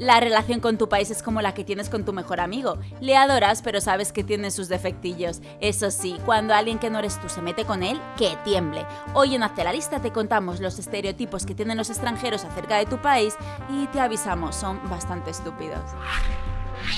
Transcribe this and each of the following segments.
La relación con tu país es como la que tienes con tu mejor amigo. Le adoras, pero sabes que tiene sus defectillos. Eso sí, cuando alguien que no eres tú se mete con él, que tiemble. Hoy en Hazte la Lista te contamos los estereotipos que tienen los extranjeros acerca de tu país y te avisamos, son bastante estúpidos.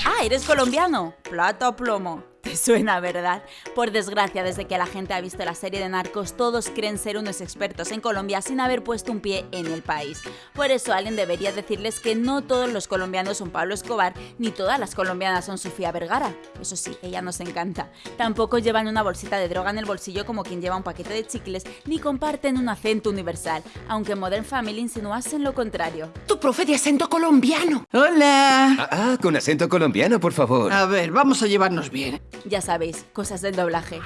Ah, ¿eres colombiano? Plata o plomo. Te suena, ¿verdad? Por desgracia, desde que la gente ha visto la serie de Narcos, todos creen ser unos expertos en Colombia sin haber puesto un pie en el país. Por eso alguien debería decirles que no todos los colombianos son Pablo Escobar, ni todas las colombianas son Sofía Vergara. Eso sí, ella nos encanta. Tampoco llevan una bolsita de droga en el bolsillo como quien lleva un paquete de chicles, ni comparten un acento universal, aunque Modern Family insinuasen lo contrario. Tu profe de acento colombiano. Hola. Ah, ah, con acento colombiano, por favor. A ver, vamos a llevarnos bien. Ya sabéis, cosas del doblaje.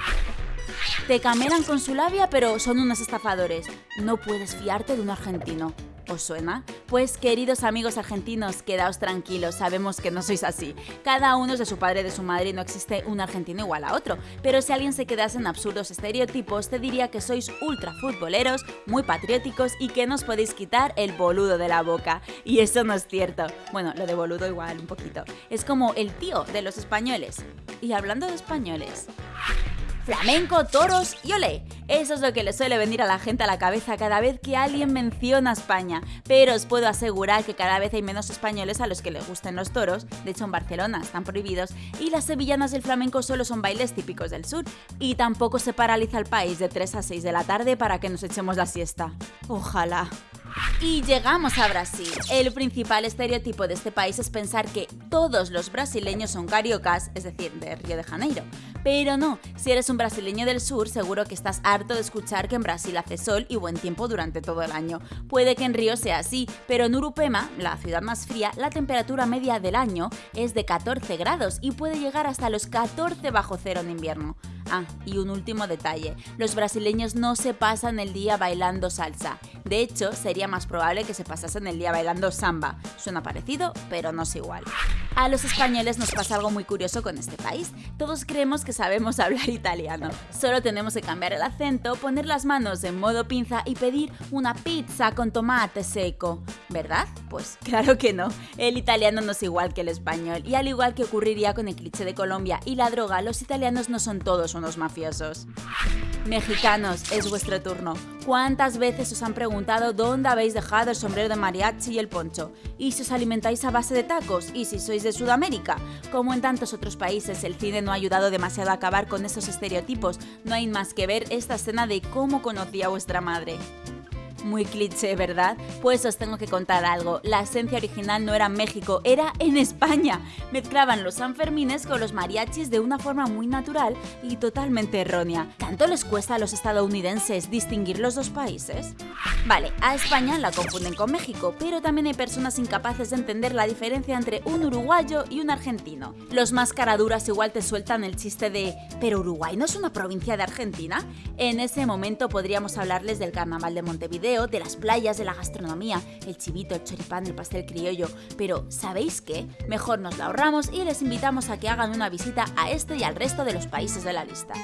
Te camelan con su labia, pero son unos estafadores. No puedes fiarte de un argentino. ¿Os suena? Pues queridos amigos argentinos, quedaos tranquilos, sabemos que no sois así. Cada uno es de su padre y de su madre y no existe un argentino igual a otro. Pero si alguien se quedase en absurdos estereotipos, te diría que sois ultra futboleros, muy patrióticos y que no os podéis quitar el boludo de la boca. Y eso no es cierto. Bueno, lo de boludo igual un poquito. Es como el tío de los españoles. Y hablando de españoles flamenco, toros y olé. Eso es lo que le suele venir a la gente a la cabeza cada vez que alguien menciona España. Pero os puedo asegurar que cada vez hay menos españoles a los que les gusten los toros. De hecho, en Barcelona están prohibidos. Y las sevillanas del flamenco solo son bailes típicos del sur. Y tampoco se paraliza el país de 3 a 6 de la tarde para que nos echemos la siesta. Ojalá. Y llegamos a Brasil. El principal estereotipo de este país es pensar que todos los brasileños son cariocas, es decir, de Río de Janeiro. Pero no, si eres un brasileño del sur, seguro que estás harto de escuchar que en Brasil hace sol y buen tiempo durante todo el año. Puede que en Río sea así, pero en Urupema, la ciudad más fría, la temperatura media del año es de 14 grados y puede llegar hasta los 14 bajo cero en invierno. Ah, y un último detalle, los brasileños no se pasan el día bailando salsa. De hecho, sería más probable que se pasasen el día bailando samba. Suena parecido, pero no es igual. A los españoles nos pasa algo muy curioso con este país. Todos creemos que sabemos hablar italiano. Solo tenemos que cambiar el acento, poner las manos en modo pinza y pedir una pizza con tomate seco. ¿Verdad? Pues claro que no. El italiano no es igual que el español. Y al igual que ocurriría con el cliché de Colombia y la droga, los italianos no son todos unos mafiosos. Mexicanos, es vuestro turno. ¿Cuántas veces os han preguntado dónde habéis dejado el sombrero de mariachi y el poncho? ¿Y si os alimentáis a base de tacos? ¿Y si sois de Sudamérica? Como en tantos otros países, el cine no ha ayudado demasiado a acabar con esos estereotipos. No hay más que ver esta escena de cómo conocía a vuestra madre. Muy cliché, ¿verdad? Pues os tengo que contar algo. La esencia original no era México, era en España. Mezclaban los Sanfermines con los mariachis de una forma muy natural y totalmente errónea. ¿Tanto les cuesta a los estadounidenses distinguir los dos países? Vale, a España la confunden con México, pero también hay personas incapaces de entender la diferencia entre un uruguayo y un argentino. Los más caraduras igual te sueltan el chiste de ¿pero Uruguay no es una provincia de Argentina? En ese momento podríamos hablarles del carnaval de Montevideo, de las playas, de la gastronomía, el chivito, el choripán, el pastel criollo, pero ¿sabéis qué? Mejor nos lo ahorramos y les invitamos a que hagan una visita a este y al resto de los países de la lista.